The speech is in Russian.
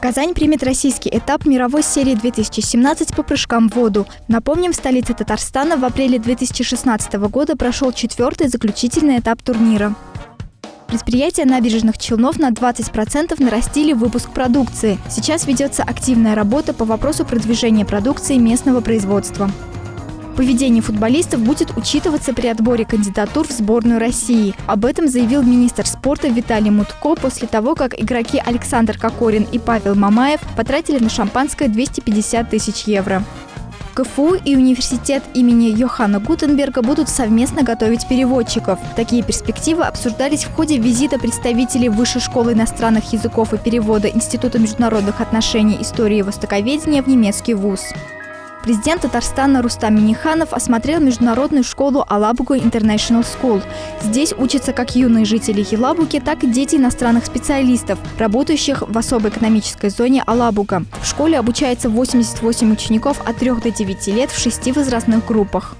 Казань примет российский этап мировой серии 2017 по прыжкам в воду. Напомним, в столице Татарстана в апреле 2016 года прошел четвертый заключительный этап турнира. Предприятия набережных Челнов на 20% нарастили выпуск продукции. Сейчас ведется активная работа по вопросу продвижения продукции местного производства. Поведение футболистов будет учитываться при отборе кандидатур в сборную России. Об этом заявил министр спорта Виталий Мутко после того, как игроки Александр Кокорин и Павел Мамаев потратили на шампанское 250 тысяч евро. КФУ и университет имени Йоханна Гутенберга будут совместно готовить переводчиков. Такие перспективы обсуждались в ходе визита представителей Высшей школы иностранных языков и перевода Института международных отношений истории и востоковедения в немецкий вуз. Президент Татарстана Рустам Миниханов осмотрел международную школу Алабуга International School. Здесь учатся как юные жители Елабуги, так и дети иностранных специалистов, работающих в особой экономической зоне Алабуга. В школе обучается 88 учеников от 3 до 9 лет в шести возрастных группах.